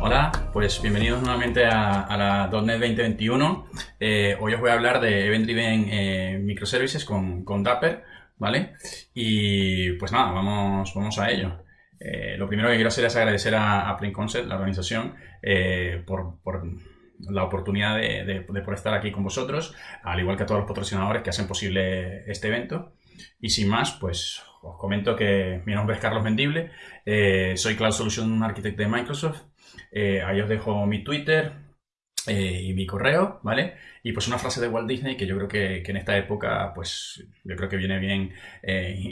Hola, pues bienvenidos nuevamente a, la .NET 2021. Eh, hoy os voy a hablar de Event Driven eh, Microservices con, con Dapper, ¿vale? Y pues nada, vamos, vamos a ello. Eh, lo primero que quiero hacer es agradecer a, a Concept, la organización, por, por la oportunidad de, de, estar aquí con vosotros, al igual que a todos los patrocinadores que hacen posible este evento. Y sin más, pues os comento que mi nombre es Carlos Mendible, eh, soy Cloud Solution Architect de Microsoft. Eh, ahí os dejo mi Twitter eh, y mi correo, ¿vale? Y pues una frase de Walt Disney que yo creo que, en esta época, pues yo creo que viene bien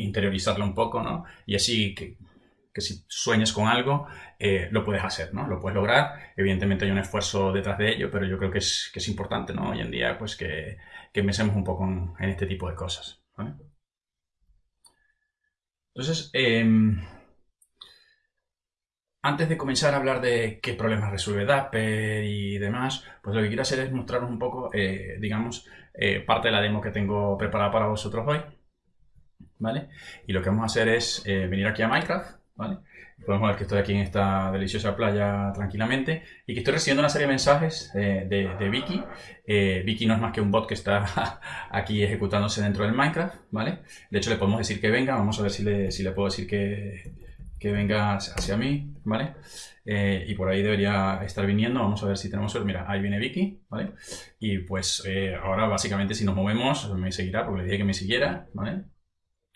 interiorizarlo un poco, ¿no? Y así que que si sueñas con algo, lo puedes hacer, ¿no? Lo puedes lograr. Evidentemente hay un esfuerzo detrás de ello, pero yo creo que es, que es importante, ¿no? Hoy en día, pues que, que pensemos un poco en, este tipo de cosas, ¿vale? Entonces, em, antes de comenzar a hablar de qué problemas resuelve Dapper y demás, pues lo que quiero hacer es mostraros un poco, eh, digamos, eh, parte de la demo que tengo preparada para vosotros hoy, ¿vale? Y lo que vamos a hacer es venir aquí a Minecraft, Podemos ver que estoy aquí en esta deliciosa playa tranquilamente y que estoy recibiendo una serie de mensajes eh, de, Vicky. Eh, Vicky no es más que un bot que está aquí ejecutándose dentro del Minecraft, ¿vale? De hecho, le podemos decir que venga. Vamos a ver si le, si le puedo decir que, que venga hacia mí, ¿vale? Eh, y por ahí debería estar viniendo. Vamos a ver si tenemos suerte. Mira, ahí viene Vicky, ¿vale? Y pues ahora básicamente si nos movemos me seguirá porque le dije que me siguiera, ¿vale?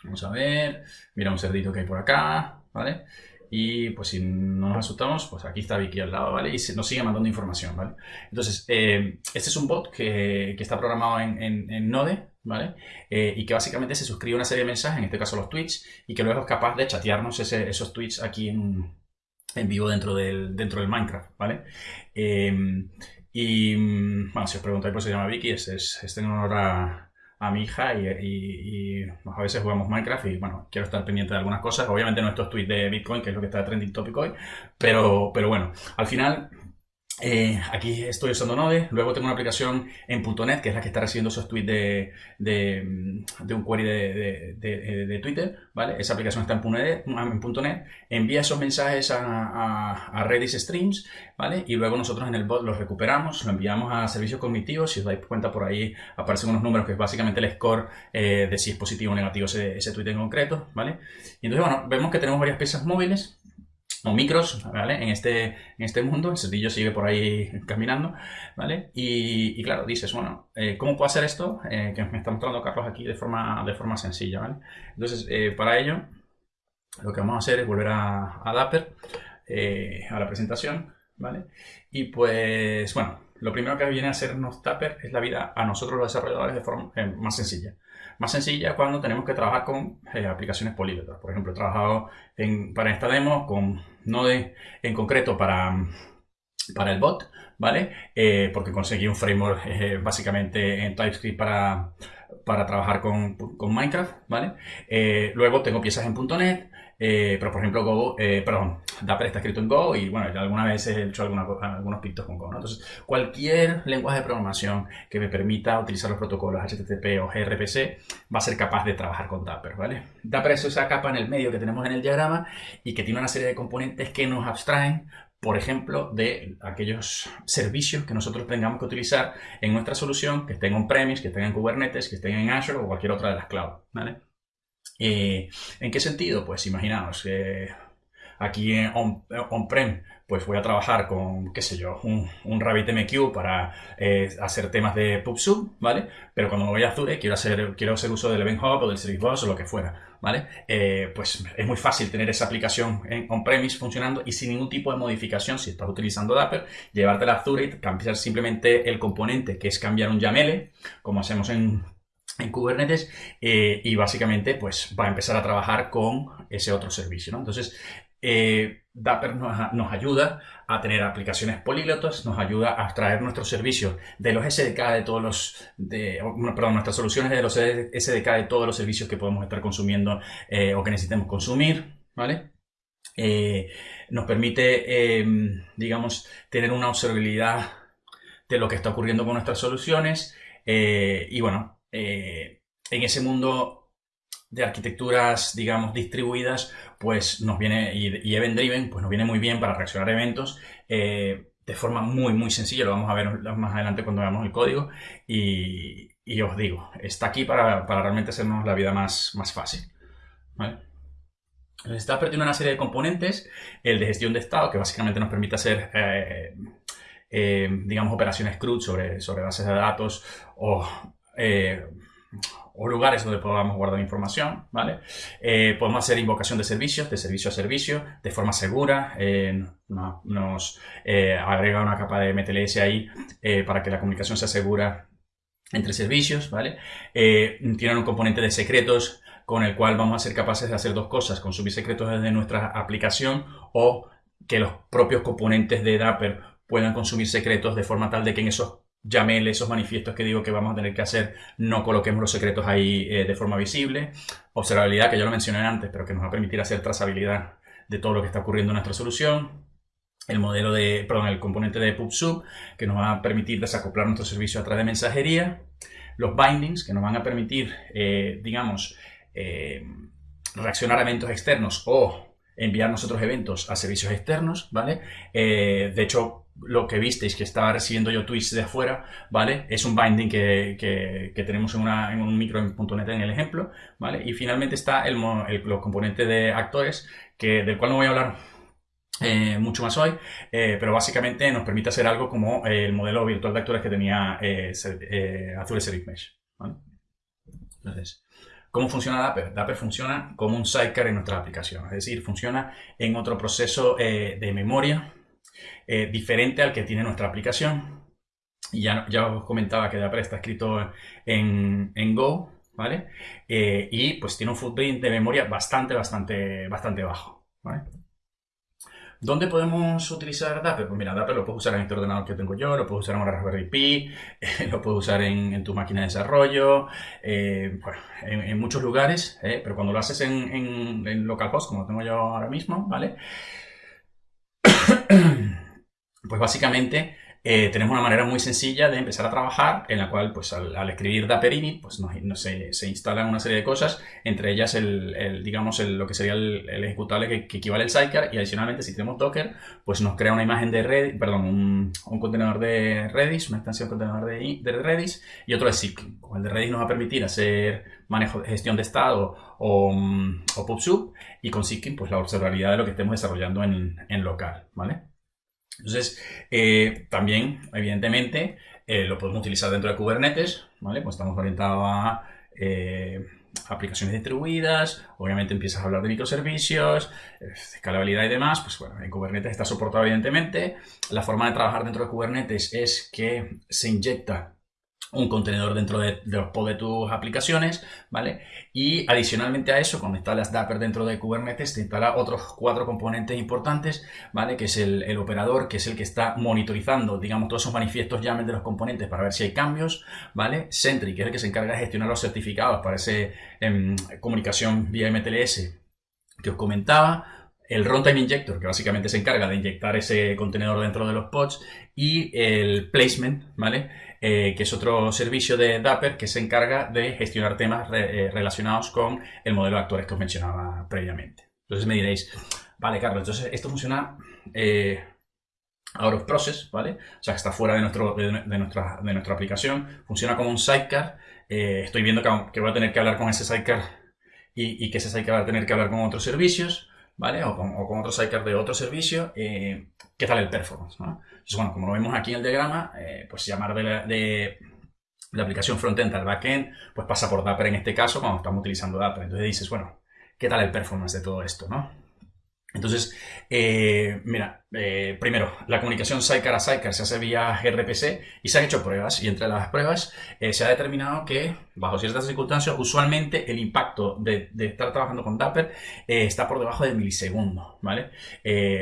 Vamos a ver. Mira un cerdito que hay por acá, ¿vale? Y pues si no nos asustamos, pues aquí está Vicky al lado, ¿vale? Y nos sigue mandando información, ¿vale? Entonces, eh, este es un bot que, que está programado en, en, Node, ¿vale? Eh, y que básicamente se suscribe a una serie de mensajes, en este caso los tweets, y que luego es capaz de chatearnos esos tweets aquí en, en, vivo dentro del, dentro del Minecraft, ¿vale? Eh, y, bueno, si os preguntáis por qué se llama Vicky, es, es, es en honor a, a mi hija y, a veces jugamos Minecraft y bueno, quiero estar pendiente de algunas cosas. Obviamente no estos tweets de Bitcoin, que es lo que está trending topic hoy, pero, pero bueno, al final eh, aquí estoy usando Node, luego tengo una aplicación en .NET que es la que está recibiendo esos tweets de, un query de, Twitter, ¿vale? Esa aplicación está en .NET, en envía esos mensajes a, a, Redis Streams, ¿vale? Y luego nosotros en el bot los recuperamos, lo enviamos a servicios cognitivos, si os dais cuenta por ahí aparecen unos números que es básicamente el score eh, de si es positivo o negativo ese, tweet en concreto. Y entonces, bueno, vemos que tenemos varias piezas móviles, micros, ¿vale? En este, en este mundo, el cerdillo sigue por ahí caminando, ¿vale? Y, claro, dices, bueno, eh, ¿cómo puedo hacer esto? Eh, que me está mostrando Carlos aquí de forma, de forma sencilla, ¿vale? Entonces, eh, para ello, lo que vamos a hacer es volver a, a Dapper, a la presentación, ¿vale? Y pues, bueno, lo primero que viene a hacernos Dapper es la vida a nosotros los desarrolladores de forma más sencilla más sencilla cuando tenemos que trabajar con eh, aplicaciones políglotas. Por ejemplo, he trabajado en, para esta demo con Node en concreto para, para el bot, ¿vale? Eh, porque conseguí un framework eh, básicamente en TypeScript para, para trabajar con, con Minecraft, ¿vale? luego tengo piezas en .NET, eh, pero por ejemplo, Go, eh, perdón, Dapper está escrito en Go y bueno, alguna vez he hecho algunos pictos con Go. Entonces, cualquier lenguaje de programación que me permita utilizar los protocolos HTTP o gRPC va a ser capaz de trabajar con Dapper, ¿vale? Dapper es esa capa en el medio que tenemos en el diagrama y que tiene una serie de componentes que nos abstraen por ejemplo, de aquellos servicios que nosotros tengamos que utilizar en nuestra solución, que estén on-premise, que estén en Kubernetes, que estén en Azure o cualquier otra de las cloud, ¿vale? Eh, ¿En qué sentido? Pues imaginaos, que aquí en on-prem, pues voy a trabajar con, qué sé yo, un, un RabbitMQ para eh, hacer temas de PubSub, ¿vale? Pero cuando me voy a Azure quiero hacer, quiero hacer uso del Event Hub o del Service Bus o lo que fuera, ¿vale? Eh, pues es muy fácil tener esa aplicación en on-premise funcionando y sin ningún tipo de modificación, si estás utilizando Dapper, llevarte a Azure y cambiar simplemente el componente, que es cambiar un YAML, como hacemos en en Kubernetes eh, y básicamente pues va a empezar a trabajar con ese otro servicio. ¿no? Entonces, eh, Dapper nos, ayuda a tener aplicaciones políglotas, nos ayuda a extraer nuestros servicios de los SDK de todos los, de, perdón, nuestras soluciones de los SDK de todos los servicios que podemos estar consumiendo eh, o que necesitemos consumir, ¿vale? nos permite, em, digamos, tener una observabilidad de lo que está ocurriendo con nuestras soluciones y bueno, eh, en ese mundo de arquitecturas, digamos, distribuidas, pues nos viene, y, Event Driven, pues nos viene muy bien para reaccionar a eventos eh, de forma muy, muy sencilla. Lo vamos a ver más adelante cuando veamos el código. Y, os digo, está aquí para, realmente hacernos la vida más, más fácil. ¿vale? Está tiene una serie de componentes, el de gestión de estado, que básicamente nos permite hacer, eh, digamos, operaciones CRUD sobre, sobre bases de datos o o lugares donde podamos guardar información, ¿vale? Eh, podemos hacer invocación de servicios, de servicio a servicio, de forma segura. Eh, nos eh, agrega una capa de MTLS ahí para que la comunicación sea segura entre servicios, ¿vale? tienen un componente de secretos con el cual vamos a ser capaces de hacer dos cosas, consumir secretos desde nuestra aplicación o que los propios componentes de Dapper puedan consumir secretos de forma tal de que en esos llámele esos manifiestos que digo que vamos a tener que hacer, no coloquemos los secretos ahí eh, de forma visible. Observabilidad, que ya lo mencioné antes, pero que nos va a permitir hacer trazabilidad de todo lo que está ocurriendo en nuestra solución. El modelo de, perdón, el componente de PubSub, que nos va a permitir desacoplar nuestro servicio a través de mensajería. Los bindings, que nos van a permitir, eh, digamos, eh, reaccionar a eventos externos o enviar nosotros eventos a servicios externos, ¿vale? de hecho, lo que visteis que estaba recibiendo yo tweets de afuera, ¿vale? Es un binding que, tenemos en, un micro en .NET en el ejemplo, ¿vale? Y finalmente está el, los componentes de actores, que, del cual no voy a hablar eh, mucho más hoy, eh, pero básicamente nos permite hacer algo como el modelo virtual de actores que tenía eh, Azure Service Mesh. Entonces, ¿Cómo funciona Dapper? Dapper funciona como un sidecar en nuestra aplicación, es decir, funciona en otro proceso de memoria eh, diferente al que tiene nuestra aplicación. Y ya, ya os comentaba que Dapper está escrito en, Go, ¿vale? Eh, y pues tiene un footprint de memoria bastante, bastante, bastante bajo. ¿Dónde podemos utilizar Dapper? Pues mira, Dapper lo puedes usar en este ordenador que tengo yo, lo puedes usar en una Raspberry Pi, lo puedes usar en, tu máquina de desarrollo, eh, en, muchos lugares, pero cuando lo haces en, en, en localhost, como tengo yo ahora mismo, ¿vale? Pues básicamente eh, tenemos una manera muy sencilla de empezar a trabajar en la cual pues al, escribir Dapper init pues se, se, instalan una serie de cosas, entre ellas el, digamos lo que sería el, ejecutable que, equivale al sidecar y adicionalmente si tenemos Docker pues nos crea una imagen de Redis, perdón, un, contenedor de Redis, una extensión contenedor de, de Redis y otro de Zipkin. El de Redis nos va a permitir hacer manejo, gestión de estado o, o PubSub y con Zipkin pues la observabilidad de lo que estemos desarrollando en, en local, ¿vale? Entonces, eh, también, evidentemente, eh, lo podemos utilizar dentro de Kubernetes, ¿vale? Pues estamos orientados a eh, aplicaciones distribuidas, obviamente empiezas a hablar de microservicios, escalabilidad y demás, pues bueno, en Kubernetes está soportado evidentemente. La forma de trabajar dentro de Kubernetes es que se inyecta un contenedor dentro de, los pods de tus aplicaciones, ¿vale? Y adicionalmente a eso, cuando instalas Dapper dentro de Kubernetes, te instala otros cuatro componentes importantes, ¿vale? Que es el, operador, que es el que está monitorizando, digamos, todos esos manifiestos YAML de los componentes para ver si hay cambios, ¿vale? Sentry, que es el que se encarga de gestionar los certificados para esa em, comunicación vía MTLS que os comentaba, el Runtime Injector, que básicamente se encarga de inyectar ese contenedor dentro de los pods, y el Placement, ¿vale? Eh, que es otro servicio de Dapper que se encarga de gestionar temas eh, relacionados con el modelo de actores que os mencionaba previamente. Entonces me diréis, vale, Carlos, entonces esto funciona eh, out of process, ¿vale? O sea, que está fuera de, nuestro, de, nuestra, de nuestra aplicación, funciona como un sidecar. estoy viendo que, voy a tener que hablar con ese sidecar y, que ese sidecar va a tener que hablar con otros servicios. ¿Vale? O con, o con otro sidecar de otro servicio, ¿qué tal el performance? ¿no? Entonces, bueno, como lo vemos aquí en el diagrama, eh, pues llamar de la, de la aplicación frontend al backend, pues pasa por Dapper en este caso cuando estamos utilizando Dapper. Entonces dices, bueno, ¿qué tal el performance de todo esto, no? Entonces, eh, mira, eh, primero, la comunicación sidecar a sidecar se hace vía gRPC y se han hecho pruebas y entre las pruebas se ha determinado que bajo ciertas circunstancias usualmente el impacto de, estar trabajando con Dapper está por debajo del milisegundo, ¿vale?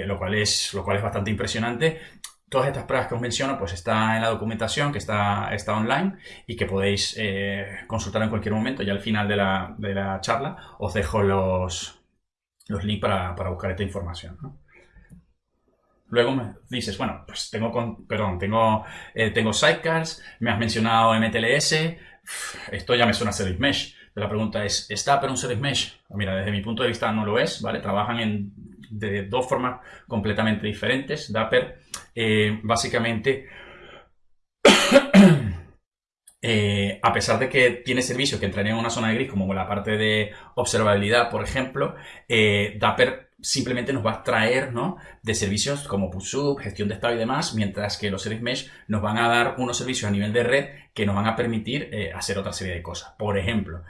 lo, cual es, lo cual es bastante impresionante Todas estas pruebas que os menciono pues está en la documentación que está, está online y que podéis eh, consultar en cualquier momento. Ya al final de la, charla os dejo los, los links para, buscar esta información. Luego me dices, bueno, pues tengo, con, perdón, tengo, eh, tengo sidecars, me has mencionado MTLS, esto ya me suena a Service Mesh. La pregunta es, ¿es Dapper un Service Mesh? Mira, desde mi punto de vista no lo es, ¿vale? Trabajan en, de dos formas completamente diferentes. Dapper, eh, básicamente, eh, a pesar de que tiene servicios que entrarían en una zona de gris, como la parte de observabilidad, por ejemplo, eh, Dapper simplemente nos va a traer ¿no? de servicios como PubSub, gestión de estado y demás, mientras que los Service Mesh nos van a dar unos servicios a nivel de red que nos van a permitir eh, hacer otra serie de cosas. Por ejemplo,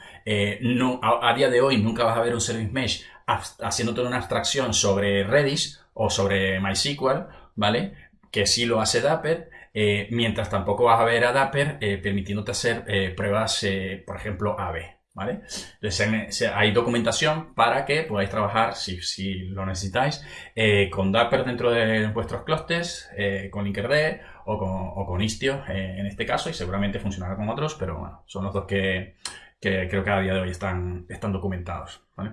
no, a, día de hoy nunca vas a ver un Service Mesh haciendo toda una abstracción sobre Redis o sobre MySQL, ¿vale? Que sí lo hace Dapper, eh, mientras tampoco vas a ver a Dapper permitiéndote hacer pruebas, por ejemplo, AB. ¿Vale? Entonces hay documentación para que podáis trabajar, si, lo necesitáis, eh, con Dapper dentro de vuestros clusters, eh, con Linkerd o con, Istio eh, en este caso, y seguramente funcionará con otros, pero bueno, son los dos que, creo que a día de hoy están, están documentados. ¿vale?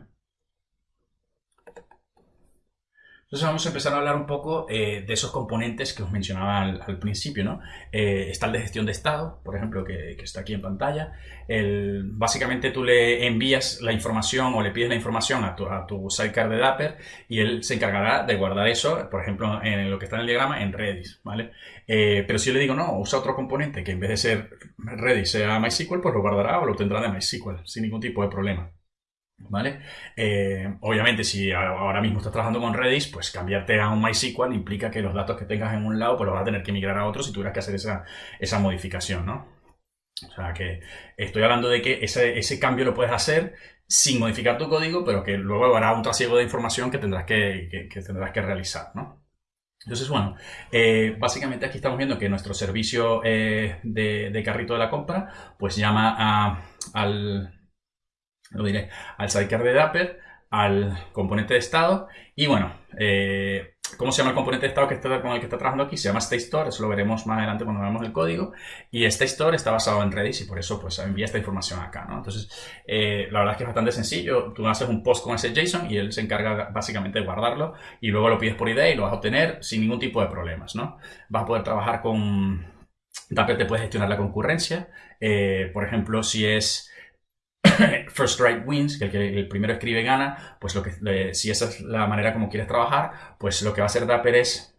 Entonces vamos a empezar a hablar un poco eh, de esos componentes que os mencionaba al, principio, ¿no? Eh, está el de gestión de estado, por ejemplo, que, está aquí en pantalla. básicamente tú le envías la información o le pides la información a tu, a sidecar de Dapper y él se encargará de guardar eso, por ejemplo, en lo que está en el diagrama, en Redis, ¿vale? Eh, pero si yo le digo, no, usa otro componente que en vez de ser Redis sea MySQL, pues lo guardará o lo tendrá de MySQL, sin ningún tipo de problema. ¿Vale? Eh, obviamente, si ahora mismo estás trabajando con Redis, pues cambiarte a un MySQL implica que los datos que tengas en un lado, pues los vas a tener que migrar a otro si tuvieras que hacer esa, esa modificación, ¿no? O sea que estoy hablando de que ese, cambio lo puedes hacer sin modificar tu código, pero que luego habrá un trasiego de información que tendrás que, tendrás que realizar, ¿no? Entonces, bueno, eh, básicamente aquí estamos viendo que nuestro servicio eh, de, de, carrito de la compra, pues llama a, al, lo diré, al sidecar de Dapper, al componente de estado y bueno, eh, ¿cómo se llama el componente de estado que está, con el que está trabajando aquí? Se llama StateStore, eso lo veremos más adelante cuando veamos el código y StateStore está basado en Redis y por eso pues envía esta información acá. Entonces, eh, la verdad es que es bastante sencillo, tú haces un post con ese JSON y él se encarga básicamente de guardarlo y luego lo pides por ID y lo vas a obtener sin ningún tipo de problemas, ¿no? Vas a poder trabajar con... Dapper te puede gestionar la concurrencia, eh, por ejemplo, si es First Write Wins, que el primero escribe gana, pues lo que, si esa es la manera como quieres trabajar, pues lo que va a hacer Dapper es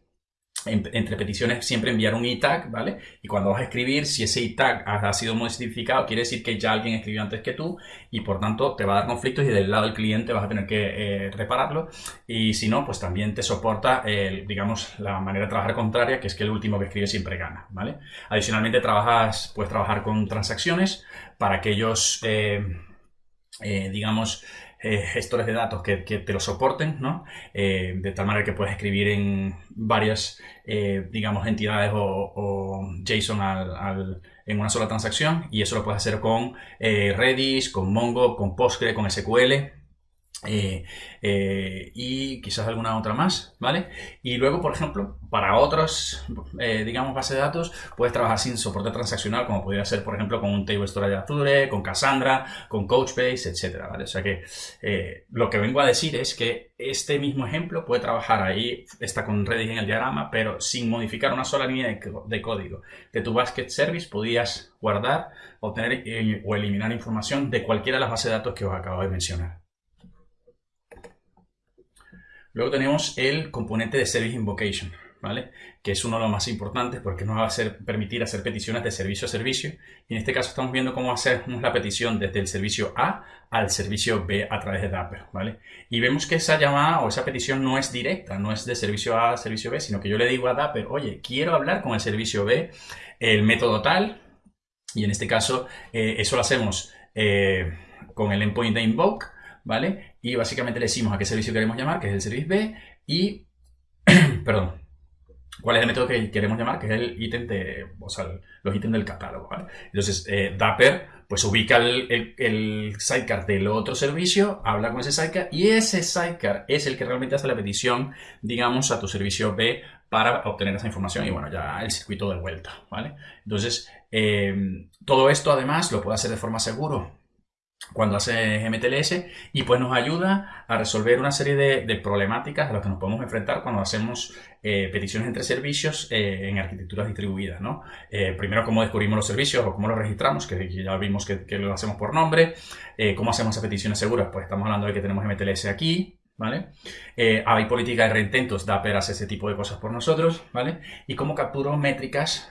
entre peticiones siempre enviar un e-tag, ¿vale? Y cuando vas a escribir, si ese e-tag ha sido modificado, quiere decir que ya alguien escribió antes que tú y por tanto te va a dar conflictos y del lado del cliente vas a tener que eh, repararlo. Y si no, pues también te soporta, digamos, la manera de trabajar contraria, que es que el último que escribe siempre gana, ¿vale? Adicionalmente trabajas, puedes trabajar con transacciones para aquellos, eh, eh, digamos, eh, gestores de datos que, te lo soporten, ¿no? Eh, de tal manera que puedes escribir en varias, eh, digamos, entidades o, JSON en una sola transacción y eso lo puedes hacer con Redis, con Mongo, con Postgre, con SQL. Eh, eh, y quizás alguna otra más, ¿vale? Y luego, por ejemplo, para otros, eh, digamos, bases de datos, puedes trabajar sin soporte transaccional, como podría ser, por ejemplo, con un Table Storage Azure, con Cassandra, con Couchbase, etcétera, ¿vale? O sea que lo que vengo a decir es que este mismo ejemplo puede trabajar ahí, está con Redis en el diagrama, pero sin modificar una sola línea de, código. De tu Basket Service podías guardar, obtener o eliminar información de cualquiera de las bases de datos que os acabo de mencionar. Luego tenemos el componente de Service Invocation, ¿vale? Que es uno de los más importantes porque nos va a permitir hacer peticiones de servicio a servicio. Y en este caso estamos viendo cómo hacemos la petición desde el servicio A al servicio B a través de Dapper, ¿vale? Y vemos que esa llamada o esa petición no es directa, no es de servicio A a servicio B, sino que yo le digo a Dapper, oye, quiero hablar con el servicio B, el método tal, y en este caso eh, eso lo hacemos eh, con el endpoint de invoke, ¿vale? Y básicamente le decimos a qué servicio queremos llamar, que es el servicio B, y, perdón, cuál es el método que queremos llamar, que es el ítem de, o sea, los ítems del catálogo. Entonces, eh, Dapper, pues ubica el, el, sidecar del otro servicio, habla con ese sidecar, y ese sidecar es el que realmente hace la petición, digamos, a tu servicio B para obtener esa información y bueno, ya el circuito de vuelta, ¿vale? Entonces, eh, todo esto además lo puede hacer de forma seguro cuando hace MTLS y pues nos ayuda a resolver una serie de, problemáticas a las que nos podemos enfrentar cuando hacemos eh, peticiones entre servicios eh, en arquitecturas distribuidas. ¿no? Eh, primero, cómo descubrimos los servicios o cómo los registramos, que, ya vimos que, lo hacemos por nombre. cómo hacemos esas peticiones seguras, pues estamos hablando de que tenemos MTLS aquí, ¿vale? hay política de reintentos, Dapper hace ese tipo de cosas por nosotros, ¿vale? Y cómo capturo métricas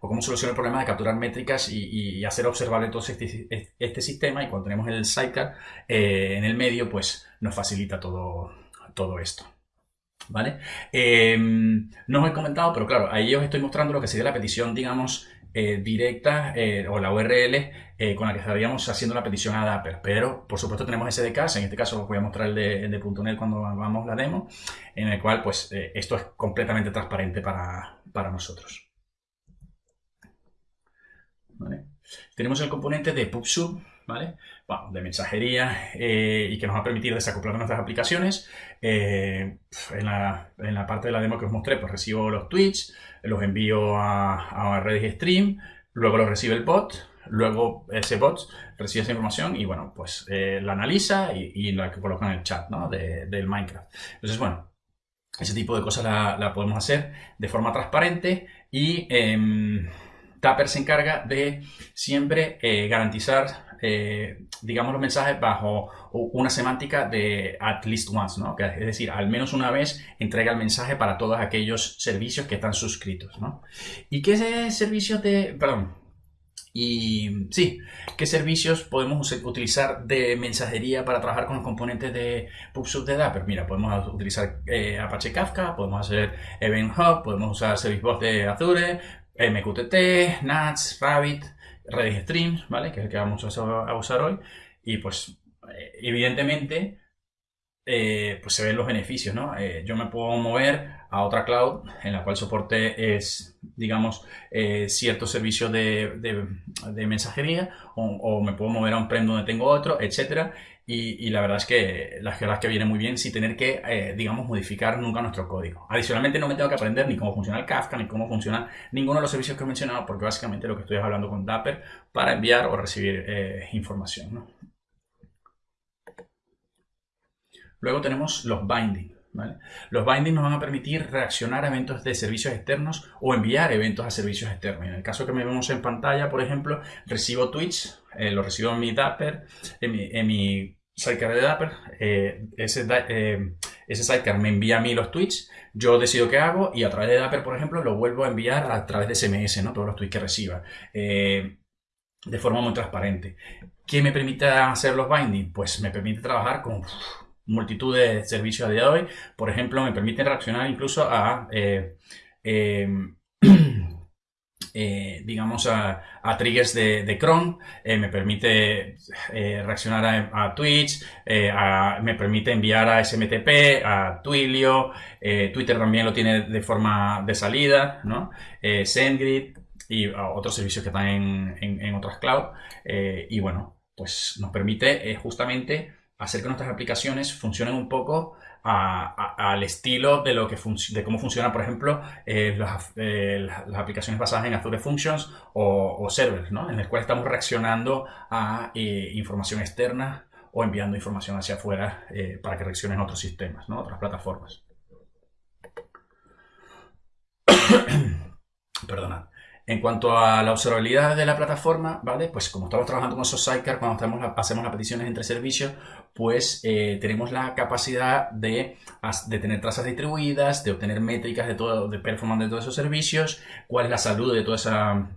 o cómo soluciona el problema de capturar métricas y, hacer observable todo este, este, sistema y cuando tenemos el sidecar eh, en el medio, pues nos facilita todo, todo esto. ¿Vale? Em, no os he comentado, pero claro, ahí os estoy mostrando lo que sería la petición, digamos, eh, directa eh, o la URL con la que estaríamos haciendo la petición a Dapper. Pero, por supuesto, tenemos SDKs. En este caso os voy a mostrar el de, el de .NET cuando hagamos la demo, en el cual, pues, esto es completamente transparente para, para nosotros. Tenemos el componente de PubSub, ¿vale? de mensajería eh, y que nos va a permitir desacoplar nuestras aplicaciones. Eh, en, la, parte de la demo que os mostré, pues recibo los tweets, los envío a, a Redis Stream, luego los recibe el bot, luego ese bot recibe esa información y bueno, pues eh, la analiza y, la coloca en el chat ¿no? del Minecraft. Entonces, bueno, ese tipo de cosas la, podemos hacer de forma transparente y... Dapper se encarga de siempre eh, garantizar, eh, digamos, los mensajes bajo una semántica de at least once, ¿no? es decir, al menos una vez entrega el mensaje para todos aquellos servicios que están suscritos, ¿no? ¿Y qué servicios de, perdón, y sí, ¿qué servicios podemos utilizar de mensajería para trabajar con los componentes de PubSub de Dapper? Mira, podemos utilizar eh, Apache Kafka, podemos hacer Event Hub, podemos usar Service Bus de Azure, MQTT, NATS, Rabbit, Redis Streams, ¿vale? Que es el que vamos a usar hoy. Y pues, eh, evidentemente, eh, pues se ven los beneficios, ¿no? Eh, yo me puedo mover a otra cloud en la cual soporte es, digamos, ciertos servicios de, mensajería o, me puedo mover a un prem donde tengo otro, etcétera y, la verdad es que la verdad es que viene muy bien sin tener que, eh, digamos, modificar nunca nuestro código. Adicionalmente no me tengo que aprender ni cómo funciona el Kafka, ni cómo funciona ninguno de los servicios que he mencionado, porque básicamente lo que estoy hablando con Dapper para enviar o recibir eh, información. Luego tenemos los Los bindings nos van a permitir reaccionar a eventos de servicios externos o enviar eventos a servicios externos. En el caso que me vemos en pantalla, por ejemplo, recibo tweets, eh, lo recibo en mi Dapper, en mi sidecar de Dapper, eh, ese, eh, ese sidecar me envía a mí los tweets, yo decido qué hago y a través de Dapper, por ejemplo, lo vuelvo a enviar a través de SMS, ¿no? todos los tweets que reciba, eh, de forma muy transparente. ¿Qué me permite hacer los bindings? Pues me permite trabajar con multitud de servicios a día de hoy. Por ejemplo, me permite reaccionar incluso a Eh, digamos, a, triggers de, Chrome, eh, me permite eh, reaccionar a, Twitch, me permite enviar a SMTP, a Twilio, Twitter también lo tiene de forma de salida, ¿no? SendGrid y otros servicios que están en, en otras cloud. y bueno, pues nos permite justamente hacer que nuestras aplicaciones funcionen un poco al estilo de, lo que de cómo funciona, por ejemplo, eh, eh, las, aplicaciones basadas en Azure Functions o, servers, ¿no? en el cual estamos reaccionando a eh, información externa o enviando información hacia afuera para que reaccionen otros sistemas, ¿no? otras plataformas. Perdonad. En cuanto a la observabilidad de la plataforma, ¿vale? Pues como estamos trabajando con esos sidecar, cuando hacemos las peticiones entre servicios, pues eh, tenemos la capacidad de, tener trazas distribuidas, de obtener métricas de todo, de performance de todos esos servicios, cuál es la salud de toda esa,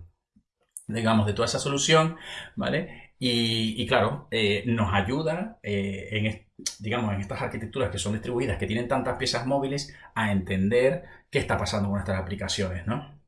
digamos, de toda esa solución, ¿vale? Y, claro, eh, nos ayuda eh, en, digamos, en estas arquitecturas que son distribuidas, que tienen tantas piezas móviles, a entender qué está pasando con nuestras aplicaciones, ¿no?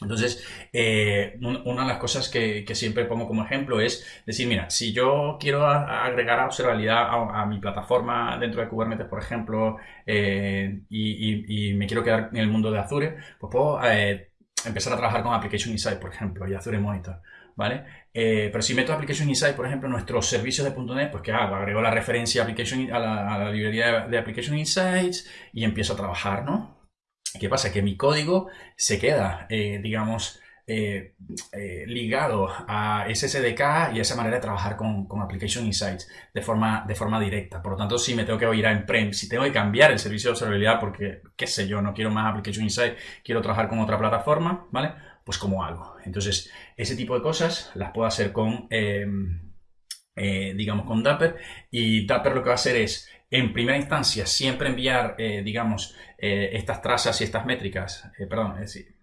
Entonces, eh, una de las cosas que, siempre pongo como ejemplo es decir, mira, si yo quiero agregar observabilidad a, mi plataforma dentro de Kubernetes, por ejemplo, eh, y, me quiero quedar en el mundo de Azure, pues puedo eh, empezar a trabajar con Application Insight, por ejemplo, y Azure Monitor. ¿Vale? pero si meto Application Insight, por ejemplo, nuestros servicios de .NET, pues ¿qué hago? Agrego la referencia a, la, librería de Application Insights y empiezo a trabajar, ¿no? ¿Qué pasa? Que mi código se queda, eh, digamos, eh, eh, ligado a SSDK y a esa manera de trabajar con, Application Insights de forma, de forma directa. Por lo tanto, si me tengo que ir a Emprem, si tengo que cambiar el servicio de observabilidad porque, qué sé yo, no quiero más Application Insights, quiero trabajar con otra plataforma, ¿vale? Pues como algo. Entonces, ese tipo de cosas las puedo hacer con, em, digamos, con Dapper. Y Dapper lo que va a hacer es, en primera instancia, siempre enviar, digamos, estas trazas y estas métricas, perdón, es decir,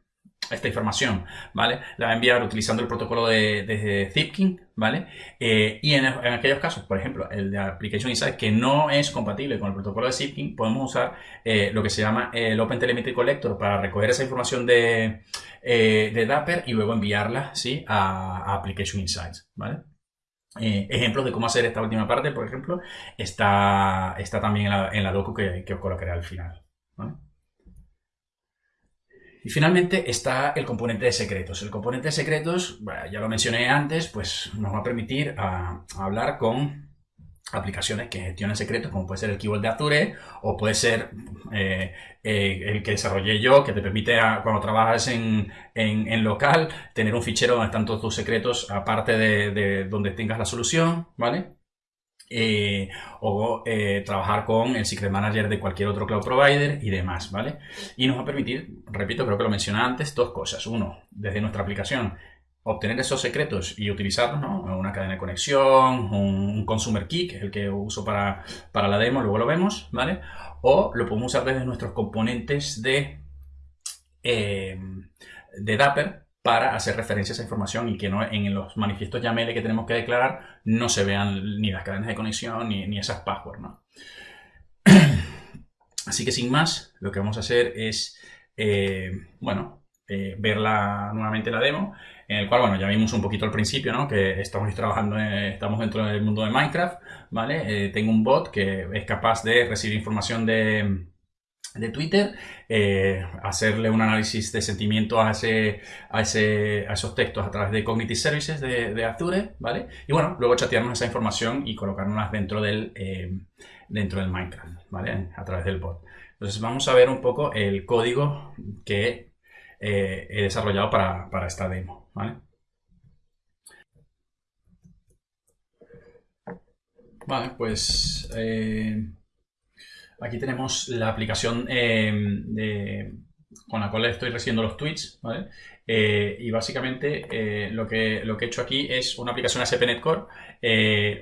esta información, ¿vale? La va a enviar utilizando el protocolo de, de Zipkin, ¿vale? Eh, y en, aquellos casos, por ejemplo, el de Application Insight, que no es compatible con el protocolo de Zipkin, podemos usar eh, lo que se llama el Open Telemetry Collector para recoger esa información de, eh, de Dapper y luego enviarla, ¿sí? A, Application Insights, ¿vale? ejemplos de cómo hacer esta última parte, por ejemplo, está, está también en la, en la docu que, que os colocaré al final, Y finalmente está el componente de secretos. El componente de secretos, ya lo mencioné antes, pues nos va a permitir ah, hablar con aplicaciones que gestionen secretos, como puede ser el Keyboard de Azure o puede ser eh, eh, el que desarrollé yo, que te permite cuando trabajas en, local tener un fichero donde están todos tus secretos aparte de, de donde tengas la solución, ¿vale? Eh, o eh, trabajar con el Secret Manager de cualquier otro cloud provider y demás, ¿vale? Y nos va a permitir, repito, creo que lo mencioné antes, dos cosas. Uno, desde nuestra aplicación, obtener esos secretos y utilizarlos, ¿no? Una cadena de conexión, un, consumer key, que es el que uso para, para la demo, luego lo vemos, ¿vale? O lo podemos usar desde nuestros componentes de, eh, de Dapper para hacer referencia a esa información y que no en los manifiestos YAML que tenemos que declarar no se vean ni las cadenas de conexión ni, esas passwords. ¿no? Así que sin más, lo que vamos a hacer es, eh, bueno, eh, ver nuevamente la demo, en el cual, bueno, ya vimos un poquito al principio, ¿no? Que estamos trabajando, estamos dentro del mundo de Minecraft, ¿vale? Eh, tengo un bot que es capaz de recibir información de, de Twitter, eh, hacerle un análisis de sentimiento a, ese, a, ese, a esos textos a través de Cognitive Services de, Azure, ¿vale? Y bueno, luego chatearnos esa información y colocarnos dentro del, eh, dentro del Minecraft, ¿vale? A través del bot. Entonces vamos a ver un poco el código que eh, he desarrollado para, para, esta demo, ¿vale? Vale, pues... Aquí tenemos la aplicación eh, con la cual estoy recibiendo los tweets, ¿vale? Eh, y básicamente eh, lo, que, lo que he hecho aquí es una aplicación ASP.NET Core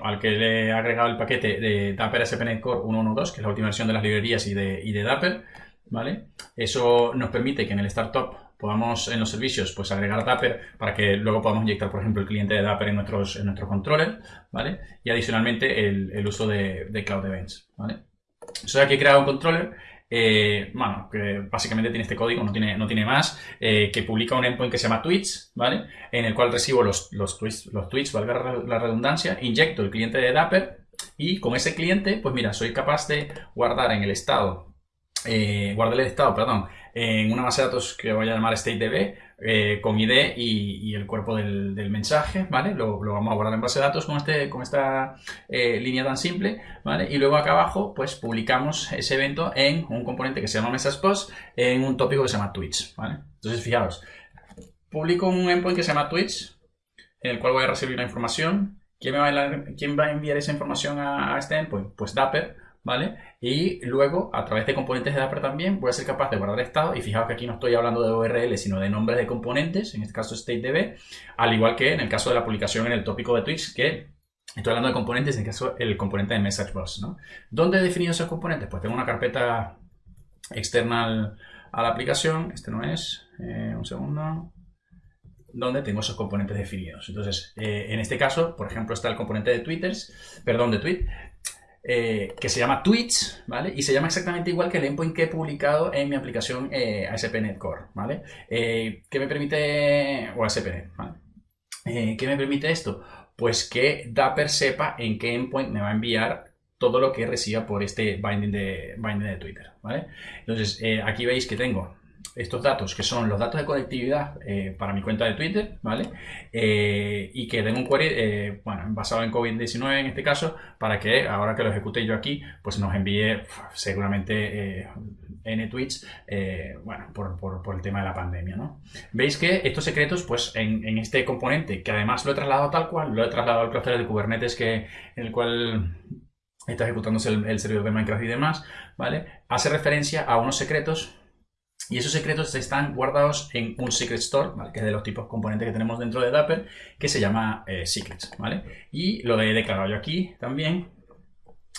al que le he agregado el paquete de Dapper ASP.NET Core 1.1.2, que es la última versión de las librerías y de, y de Dapper, ¿vale? Eso nos permite que en el startup podamos en los servicios pues agregar Dapper para que luego podamos inyectar, por ejemplo, el cliente de Dapper en nuestros, en nuestros controllers, ¿vale? Y adicionalmente el, el uso de, de Cloud Events, ¿vale? Entonces aquí he creado un controller eh, bueno, que básicamente tiene este código, no tiene, no tiene más, eh, que publica un endpoint que se llama tweets, ¿vale? En el cual recibo los, los, tweets, los tweets, valga la redundancia, inyecto el cliente de Dapper y con ese cliente, pues mira, soy capaz de guardar en el estado, eh, guardar el estado, perdón, en una base de datos que voy a llamar StateDB eh, con ID y, el cuerpo del, mensaje, ¿vale? Lo, vamos a guardar en base de datos con, este, con esta eh, línea tan simple, ¿vale? Y luego acá abajo, pues publicamos ese evento en un componente que se llama Message Post en un tópico que se llama Twitch, ¿vale? Entonces, fijaos, publico un endpoint que se llama Twitch, en el cual voy a recibir una información. ¿Quién, me va, a, ¿quién va a enviar esa información a, a este endpoint? Pues Dapper, ¿vale? Y luego, a través de componentes de Dapper también, voy a ser capaz de guardar estado. Y fijaos que aquí no estoy hablando de URL, sino de nombres de componentes, en este caso StateDB, al igual que en el caso de la publicación en el tópico de Twitch, que estoy hablando de componentes, en este caso el componente de MessageBus, ¿no? ¿Dónde he definido esos componentes? Pues tengo una carpeta externa a la aplicación, este no es, eh, un segundo, donde tengo esos componentes definidos. Entonces, eh, en este caso, por ejemplo, está el componente de Twitters, perdón, de tweet, eh, que se llama Tweets, ¿vale? Y se llama exactamente igual que el endpoint que he publicado en mi aplicación eh, ASP.NET Core, ¿vale? Eh, ¿Qué me permite, o ASP.NET, ¿vale? Eh, ¿Qué me permite esto? Pues que Dapper sepa en qué endpoint me va a enviar todo lo que reciba por este binding de, binding de Twitter, ¿vale? Entonces, aquí veis que tengo estos datos, que son los datos de conectividad eh, para mi cuenta de Twitter, ¿vale? Eh, y que den un query, eh, bueno, basado en COVID-19 en este caso, para que ahora que lo ejecute yo aquí, pues nos envíe seguramente N tweets, bueno, por, el tema de la pandemia, ¿no? Veis que estos secretos, pues en, este componente, que además lo he trasladado tal cual, lo he trasladado al clúster de Kubernetes que, en el cual está ejecutándose el, servidor de Minecraft y demás, ¿vale? Hace referencia a unos secretos y esos secretos están guardados en un secret store, ¿vale? que es de los tipos componentes que tenemos dentro de Dapper, que se llama eh, secrets. ¿vale? Y lo he declarado yo aquí también,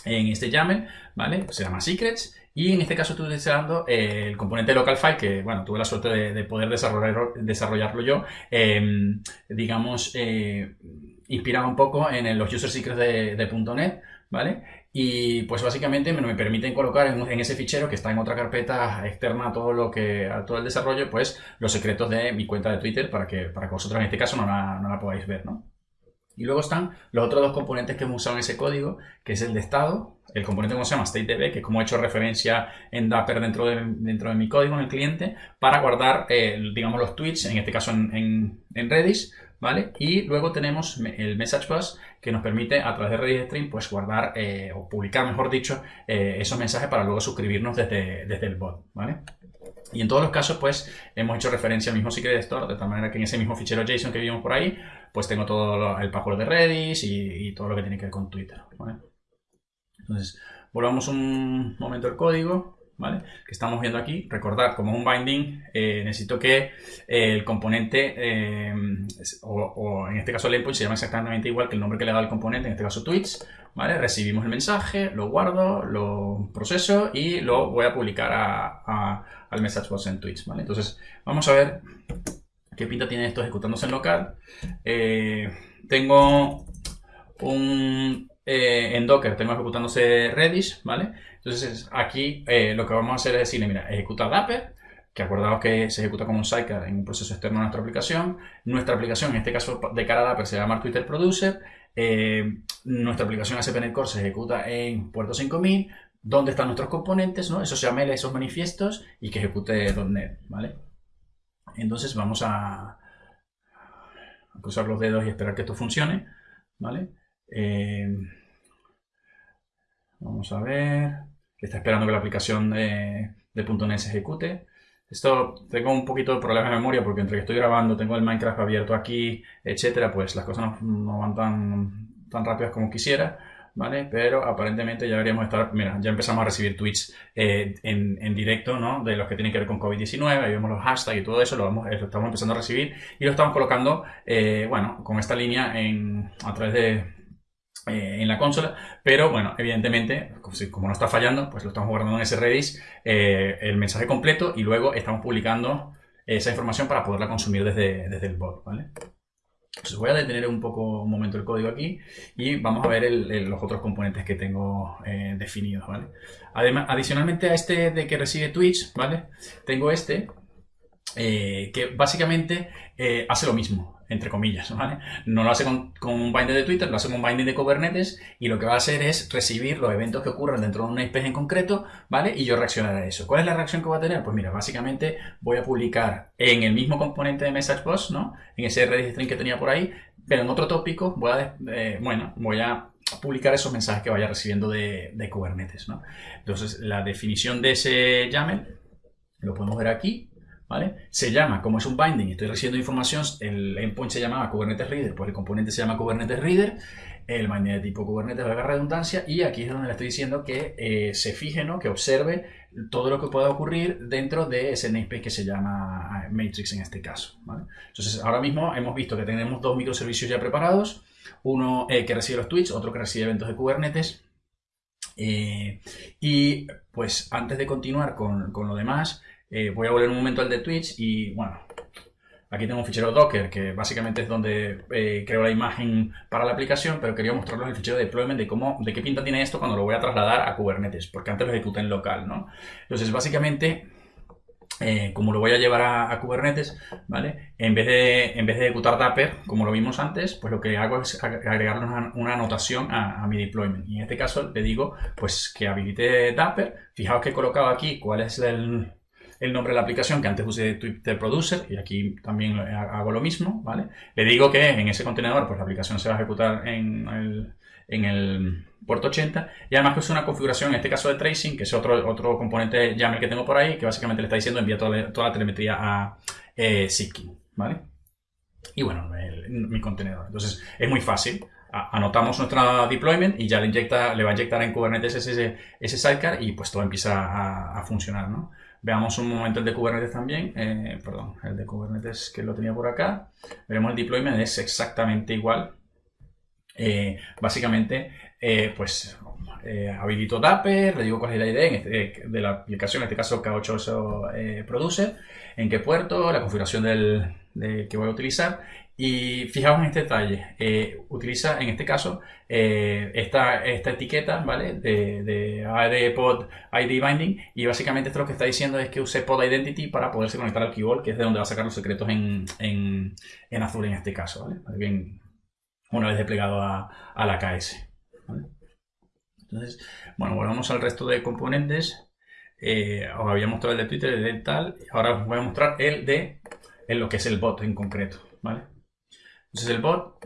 en este YAML, ¿vale? Se llama secrets. Y en este caso estoy utilizando eh, el componente local file, que bueno, tuve la suerte de, poder desarrollarlo yo, em, digamos, eh, inspirado un poco en los user secrets de, de .NET, ¿vale? Y pues básicamente me, me permiten colocar en, ese fichero que está en otra carpeta externa a todo lo que a todo el desarrollo, pues los secretos de mi cuenta de Twitter para que, para que vosotros en este caso no la, no la podáis ver, ¿no? Y luego están los otros dos componentes que hemos usado en ese código, que es el de estado, el componente que se llama StateDB, que es como he hecho referencia en Dapper dentro de, dentro de mi código en el cliente, para guardar, eh, digamos, los tweets, en este caso en, en, en Redis, ¿vale? Y luego tenemos el message bus que nos permite a través de Redis Stream pues guardar eh, o publicar, mejor dicho, eh, esos mensajes para luego suscribirnos desde, desde el bot, ¿vale? Y en todos los casos, pues, hemos hecho referencia al mismo secret store, de tal manera que en ese mismo fichero JSON que vimos por ahí, pues tengo todo el password de Redis y, todo lo que tiene que ver con Twitter, ¿vale? Entonces, volvamos un momento el código. ¿Vale? Que estamos viendo aquí. Recordad, como un binding, eh, necesito que eh, el componente, eh, o, en este caso el endpoint se llama exactamente igual que el nombre que le da el componente, en este caso tweets, ¿vale? Recibimos el mensaje, lo guardo, lo proceso y lo voy a publicar al message bus en tweets, ¿vale? Entonces, vamos a ver qué pinta tiene esto ejecutándose en local. tengo un en Docker tengo ejecutándose Redis, ¿vale? Entonces aquí eh, lo que vamos a hacer es decirle, mira, ejecuta Dapper, que acordaos que se ejecuta como un sidecar en un proceso externo a nuestra aplicación. Nuestra aplicación, en este caso de cara a Dapper, se llama Twitter Producer. Eh, nuestra aplicación ASP.NET Core se ejecuta en puerto 5000. ¿Dónde están nuestros componentes? ¿no? Esos YAML, esos manifiestos y que ejecute .NET, ¿vale? Entonces vamos a, cruzar los dedos y esperar que esto funcione, ¿vale? Eh, vamos a ver está esperando que la aplicación de, de .NET se ejecute. Esto tengo un poquito de problema de memoria porque entre que estoy grabando, tengo el Minecraft abierto aquí, etcétera, pues las cosas no, van tan, tan rápidas como quisiera. ¿vale? Pero aparentemente ya deberíamos estar, mira, ya empezamos a recibir tweets eh, en, directo, ¿no? De los que tienen que ver con COVID-19, ahí vemos los hashtags y todo eso, lo, vamos, lo estamos empezando a recibir y lo estamos colocando, eh, bueno, con esta línea en, a través de, eh, en la consola, pero bueno, evidentemente, como no está fallando, pues lo estamos guardando en ese Redis eh, el mensaje completo y luego estamos publicando esa información para poderla consumir desde, desde el bot, ¿vale? Entonces voy a detener un poco un momento el código aquí y vamos a ver los otros componentes que tengo eh, definidos, ¿vale? Además, adicionalmente a este de que recibe Twitch, ¿vale? Tengo este que básicamente hace lo mismo entre comillas, ¿vale? No lo hace con, un binding de Twitter, lo hace con un binding de Kubernetes y lo que va a hacer es recibir los eventos que ocurren dentro de una IP en concreto, ¿vale? Y yo reaccionar a eso. ¿Cuál es la reacción que va a tener? Pues mira, básicamente voy a publicar en el mismo componente de Message Post, ¿no? En ese Redis string que tenía por ahí, pero en otro tópico voy a, eh, bueno, voy a publicar esos mensajes que vaya recibiendo de, de Kubernetes, ¿no? Entonces, la definición de ese YAML lo podemos ver aquí, se llama, como es un binding estoy recibiendo información, el endpoint se llamaba Kubernetes Reader, pues el componente se llama Kubernetes Reader, el binding de tipo Kubernetes valga redundancia, y aquí es donde le estoy diciendo que eh, se fije, ¿no? que observe todo lo que pueda ocurrir dentro de ese namespace que se llama ah, Matrix en este caso. Entonces, ahora mismo hemos visto que tenemos dos microservicios ya preparados, uno eh, que recibe los tweets, otro que recibe eventos de Kubernetes, eh, y pues antes de continuar con, con lo demás, eh, voy a volver un momento al de Twitch y bueno, aquí tengo un fichero Docker que básicamente es donde eh, creo la imagen para la aplicación, pero quería mostrarles el fichero de deployment de cómo, de qué pinta tiene esto cuando lo voy a trasladar a Kubernetes, porque antes lo ejecuté en local, ¿no? Entonces, básicamente, eh, como lo voy a llevar a, Kubernetes, ¿vale? En vez, de, en vez de ejecutar Dapper, como lo vimos antes, pues lo que hago es agregarle una, anotación a, a, mi deployment. Y en este caso le digo, pues que habilite Dapper. Fijaos que he colocado aquí cuál es el, el nombre de la aplicación que antes usé Twitter Producer y aquí también hago lo mismo, ¿vale? Le digo que en ese contenedor pues la aplicación se va a ejecutar en el, en puerto 80, y además que una configuración, en este caso de tracing, que es otro, otro componente YAML que tengo por ahí, que básicamente le está diciendo envía toda, la, telemetría a eh, ¿vale? Y bueno, mi contenedor. Entonces, es muy fácil. anotamos nuestra deployment y ya le, inyecta, le va a inyectar en Kubernetes ese, ese sidecar y pues todo empieza a, a funcionar, ¿no? Veamos un momento el de Kubernetes también, eh, perdón, el de Kubernetes que lo tenía por acá. Veremos el deployment, es exactamente igual. Eh, básicamente, eh, pues habilito Dapper, le digo cuál es la idea este, de la aplicación, en este caso K8 produce, en qué puerto, la configuración del, que voy a utilizar y fijaos en este detalle, eh, utiliza en este caso eh, esta, esta, etiqueta, ¿vale? De, de pod ID binding y básicamente esto lo que está diciendo es que use pod identity para poderse conectar al keyboard, que es de donde va a sacar los secretos en, en, azul en este caso, ¿vale? Bien, una vez desplegado a, la KS. Entonces, bueno, volvamos al resto de componentes. Eh, os había mostrado el de Twitter, el de tal, ahora os voy a mostrar el de lo que es el bot en concreto, ¿vale? Entonces el bot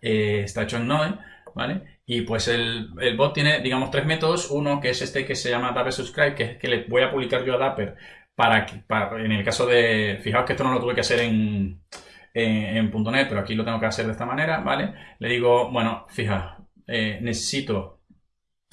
eh, está hecho en Node, ¿vale? Y pues el, bot tiene, digamos, tres métodos. Uno que es este que se llama Dapper Subscribe, que, que le voy a publicar yo a Dapper para, que, en el caso de, fijaos que esto no lo tuve que hacer en, en, .NET, pero aquí lo tengo que hacer de esta manera, ¿vale? Le digo, bueno, fija, eh, necesito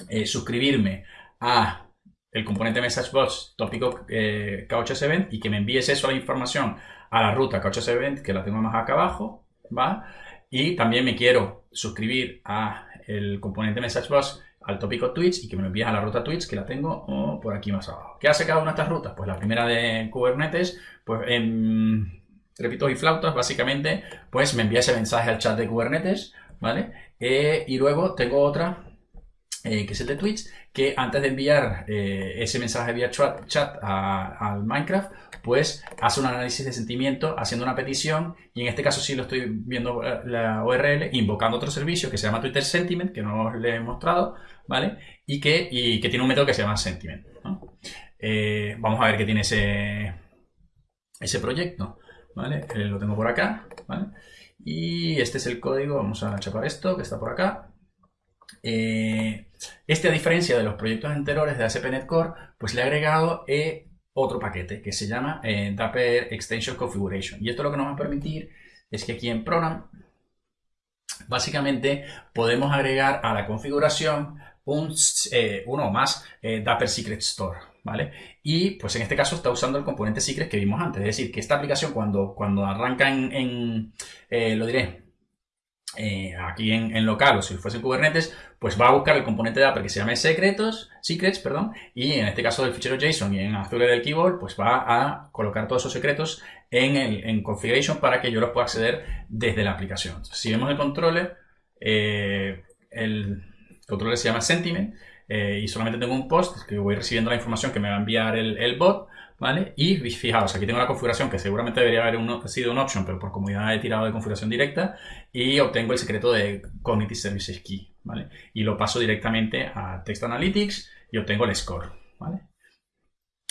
eh, suscribirme a el componente MessageBox tópico eh, K8S Event y que me envíes eso la información a la ruta K8S Event, que la tengo más acá abajo, ¿va? Y también me quiero suscribir a el componente MessageBox al tópico Twitch y que me lo envíes a la ruta Twitch que la tengo por aquí más abajo. ¿Qué hace cada una de estas rutas? Pues la primera de Kubernetes, pues en repitos y flautas, básicamente, pues me envía ese mensaje al chat de Kubernetes, ¿vale? Eh, y luego tengo otra eh, que es el de Twitch, que antes de enviar eh, ese mensaje vía chat, al Minecraft, pues hace un análisis de sentimiento haciendo una petición y en este caso sí lo estoy viendo eh, la URL, invocando otro servicio que se llama Twitter Sentiment, que no os le he mostrado, ¿vale? Y que, y que tiene un método que se llama Sentiment. vamos a ver qué tiene ese, ese proyecto, ¿vale? lo tengo por acá, ¿vale? Y este es el código, vamos a chapar esto que está por acá. Eh, este, a diferencia de los proyectos anteriores de ASP.NET Core, pues le he agregado eh, otro paquete que se llama eh, Dapper Extension Configuration. Y esto lo que nos va a permitir es que aquí en Program, básicamente podemos agregar a la configuración un, uno o más Dapper Secret Store. ¿Vale? Y pues en este caso está usando el componente secret que vimos antes. Es decir, que esta aplicación cuando, cuando arranca en, lo diré, eh, aquí en, local o si fuese en Kubernetes, pues va a buscar el componente de Dapper que se llame secretos, secrets, perdón, y en este caso del fichero JSON y en Azure del keyboard, pues va a colocar todos esos secretos en, el, en configuration para que yo los pueda acceder desde la aplicación. si vemos el controller, eh, el controller se llama sentiment eh, y solamente tengo un post que voy recibiendo la información que me va a enviar el, el bot ¿vale? Y fijaos, aquí tengo la configuración que seguramente debería haber sido un option, pero por comodidad he tirado de configuración directa y obtengo el secreto de Cognitive Services Key, ¿vale? Y lo paso directamente a Text Analytics y obtengo el score, ¿vale?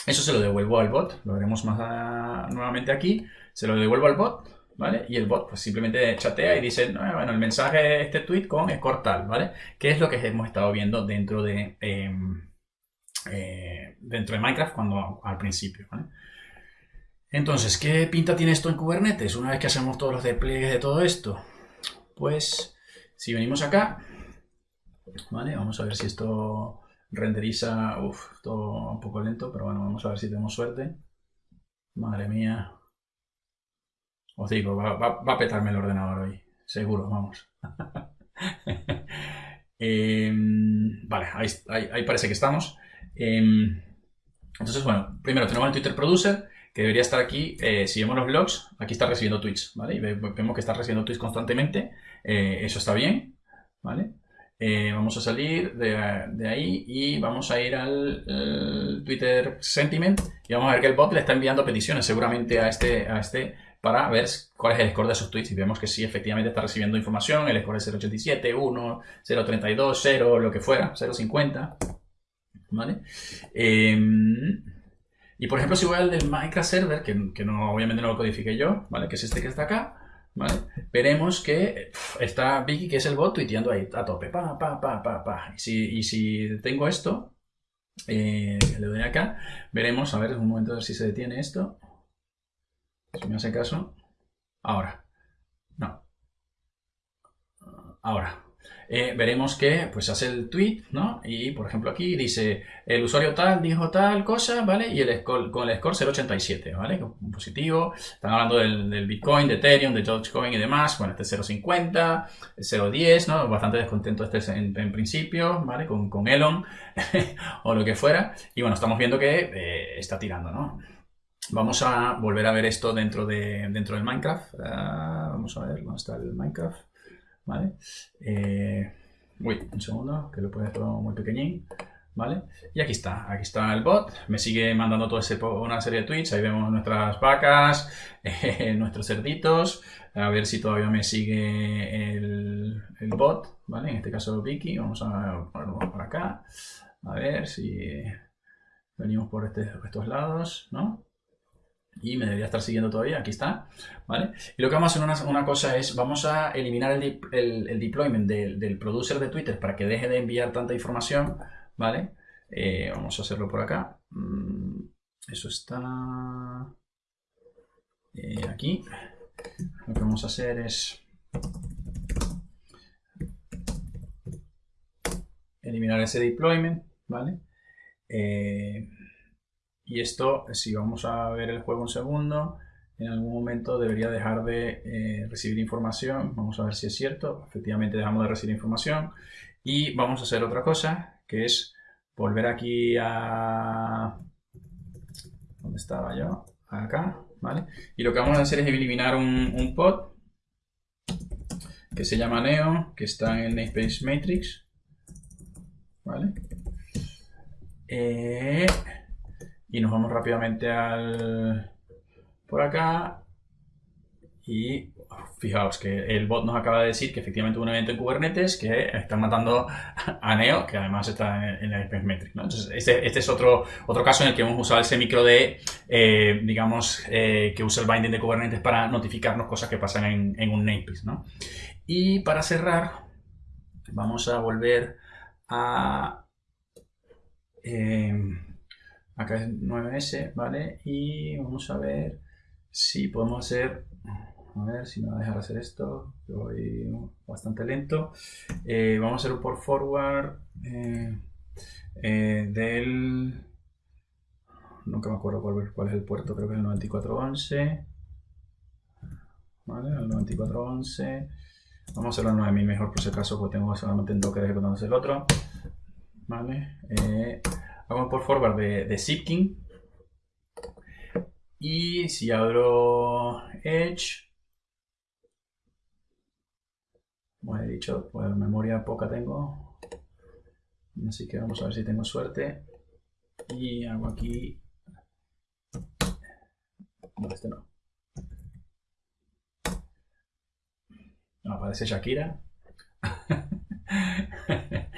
Eso se lo devuelvo al bot, lo veremos más nuevamente aquí, se lo devuelvo al bot, ¿vale? Y el bot pues simplemente chatea y dice, bueno, el mensaje este tweet con score tal, ¿vale? Que es lo que hemos estado viendo dentro de... Em, eh, dentro de Minecraft cuando al principio. Entonces, ¿qué pinta tiene esto en Kubernetes? Una vez que hacemos todos los despliegues de todo esto, pues si venimos acá, ¿vale? Vamos a ver si esto renderiza, uff, todo un poco lento, pero bueno, vamos a ver si tenemos suerte. Madre mía. Os digo, va, a petarme el ordenador hoy, seguro, vamos. Em, vale, ahí parece que estamos. Em, entonces, bueno, primero tenemos el Twitter Producer, que debería estar aquí. Eh, si vemos los logs, aquí está recibiendo tweets, ¿vale? Y vemos que está recibiendo tweets constantemente. Eh, eso está bien. Eh, vamos a salir de, ahí y vamos a ir al Twitter Sentiment y vamos a ver que el bot le está enviando peticiones seguramente a este, a este para ver cuál es el score de esos tweets y vemos que sí, efectivamente está recibiendo información, el score es 0.87, 1, 0.32, 0, lo que fuera, 0.50. ¿vale? Em, y por ejemplo, si voy al del Minecraft Server, que, no, obviamente no lo codifique yo, ¿vale? Que es este que está acá, ¿vale? Veremos que está Vicky, que es el bot, tuiteando ahí a tope. Pa, pa, pa, pa, pa. Y si, y tengo esto, eh, le doy acá, veremos, a ver, un momento a ver si se detiene esto. Si me hace caso. Ahora. No. Ahora. Eh, veremos que pues hace el tweet, ¿no? Y por ejemplo aquí dice el usuario tal dijo tal cosa, ¿vale? Y el score, con el score 0.87, ¿vale? Positivo. Están hablando del, Bitcoin, de Ethereum, de Dogecoin y demás. Bueno, este es 0.50, 0.10, ¿no? Bastante descontento este en, principio, ¿vale? Con, con Elon o lo que fuera. Y bueno, estamos viendo que eh, está tirando, ¿no? Vamos a volver a ver esto dentro, de, dentro del Minecraft. Ah, vamos a ver dónde está el Minecraft. ¿Vale? Eh, uy, un segundo, que lo puedo hacer muy pequeñín, ¿vale? Y aquí está, aquí está el bot, me sigue mandando toda una serie de tweets, ahí vemos nuestras vacas, eh, nuestros cerditos, a ver si todavía me sigue el, bot, ¿vale? En este caso Vicky, vamos a ponerlo por acá, a ver si venimos por este, estos lados, ¿no? Y me debería estar siguiendo todavía, aquí está, ¿vale? Y lo que vamos a hacer una, cosa es, vamos a eliminar el, el, deployment del, producer de Twitter para que deje de enviar tanta información, ¿vale? Eh, vamos a hacerlo por acá. Mm, eso está eh, aquí. Lo que vamos a hacer es eliminar ese deployment, ¿vale? Eh, y esto, si vamos a ver el juego un segundo, en algún momento debería dejar de eh, recibir información. Vamos a ver si es cierto. Efectivamente dejamos de recibir información. Y vamos a hacer otra cosa, que es volver aquí a... ¿Dónde estaba yo? Acá, ¿vale? Y lo que vamos a hacer es eliminar un, pod que se llama Neo, que está en el namespace matrix. ¿Vale? Eh, y nos vamos rápidamente al por acá y fijaos que el bot nos acaba de decir que efectivamente hubo un evento en Kubernetes que están matando a Neo, que además está en, la Metric. Entonces, este, este, es otro, otro caso en el que hemos usado ese micro de, eh, digamos, eh, que usa el binding de Kubernetes para notificarnos cosas que pasan en, un namespace. ¿no? Y para cerrar, vamos a volver a... Eh, acá es 9S, ¿vale? Y vamos a ver si podemos hacer, a ver si me va a dejar hacer esto, voy bastante lento. Eh, vamos a hacer un por forward eh, eh, del, nunca me acuerdo cuál, es el puerto, creo que es el 9411. ¿Vale? El 9411. Vamos a hacerlo a 9000 mejor por si acaso, porque tengo solamente en Docker ejecutándose el otro. ¿Vale? Vamos por forward de, de Zipkin. Y si abro Edge, como he dicho, pues memoria poca tengo. Así que vamos a ver si tengo suerte. Y hago aquí. No, este no. No, aparece Shakira.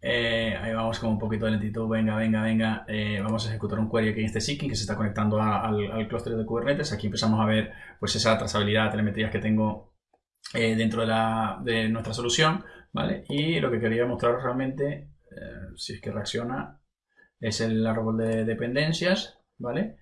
Eh, ahí vamos con un poquito de lentitud. Venga, venga, venga. Eh, vamos a ejecutar un query aquí en este seeking que se está conectando al, al clúster de Kubernetes. Aquí empezamos a ver pues esa trazabilidad, telemetrías que tengo eh, dentro de, de, nuestra solución. ¿vale? Y lo que quería mostrar realmente, si es que reacciona, es el árbol de dependencias. ¿vale?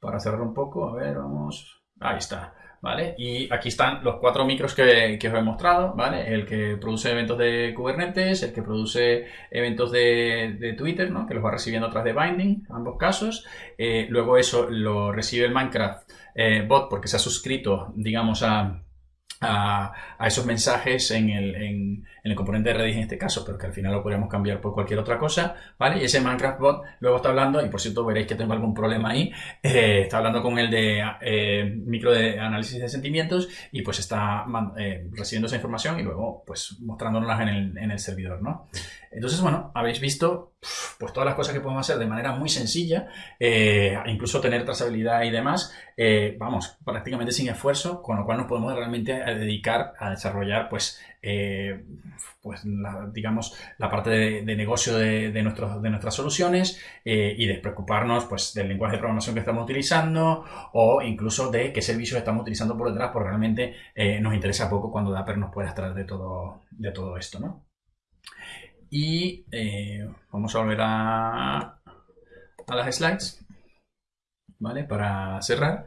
para cerrar un poco, a ver, vamos. Ahí está. ¿Vale? Y aquí están los cuatro micros que, os he mostrado, ¿vale? El que produce eventos de Kubernetes, el que produce eventos de, Twitter, ¿no? Que los va recibiendo a través de Binding, ambos casos. Eh, luego eso lo recibe el Minecraft eh, bot porque se ha suscrito, digamos, a a, esos mensajes en el, en, el, componente de Redis en este caso, pero que al final lo podríamos cambiar por cualquier otra cosa, ¿vale? Y ese Minecraft bot luego está hablando, y por cierto veréis que tengo algún problema ahí, eh, está hablando con el de eh, micro de análisis de sentimientos y pues está eh, recibiendo esa información y luego pues mostrándonos en el, en el servidor, ¿no? Entonces, bueno, habéis visto pues todas las cosas que podemos hacer de manera muy sencilla, eh, incluso tener trazabilidad y demás, eh, vamos, prácticamente sin esfuerzo, con lo cual nos podemos realmente dedicar a desarrollar, pues, eh, pues digamos, la parte de, negocio de, de, de, nuestras soluciones y despreocuparnos, pues, del lenguaje de programación que estamos utilizando o incluso de qué servicios estamos utilizando por detrás, porque realmente nos interesa poco cuando Dapper nos puede extraer de todo, de todo esto, ¿no? Y eh, vamos a volver a, a las slides, ¿vale? Para cerrar.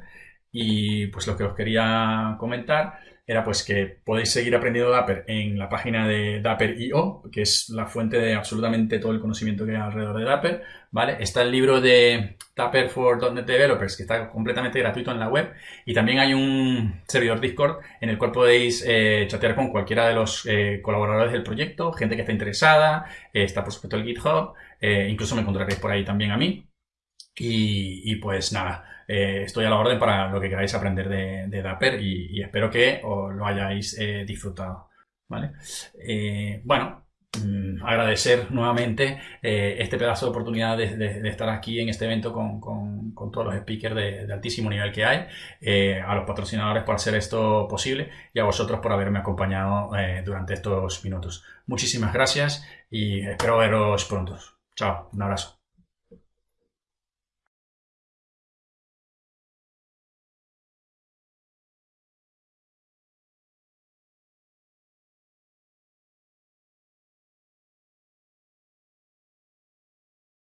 Y pues lo que os quería comentar era pues que podéis seguir aprendiendo Dapper en la página de Dapper.io, que es la fuente de absolutamente todo el conocimiento que hay alrededor de Dapper, ¿vale? Está el libro de Dapper for .NET Developers, que está completamente gratuito en la web, y también hay un servidor Discord en el cual podéis eh, chatear con cualquiera de los eh, colaboradores del proyecto, gente que está interesada, eh, está por supuesto el GitHub, incluso me encontraréis por ahí también a mí, y pues nada, eh, estoy a la orden para lo que queráis aprender de, Dapper y, espero que os lo hayáis eh, disfrutado. ¿vale? Eh, bueno, mm, agradecer nuevamente este pedazo de oportunidad de, estar aquí en este evento con, todos los speakers de, altísimo nivel que hay, a los patrocinadores por hacer esto posible y a vosotros por haberme acompañado durante estos minutos. Muchísimas gracias y espero veros pronto. Chao, un abrazo.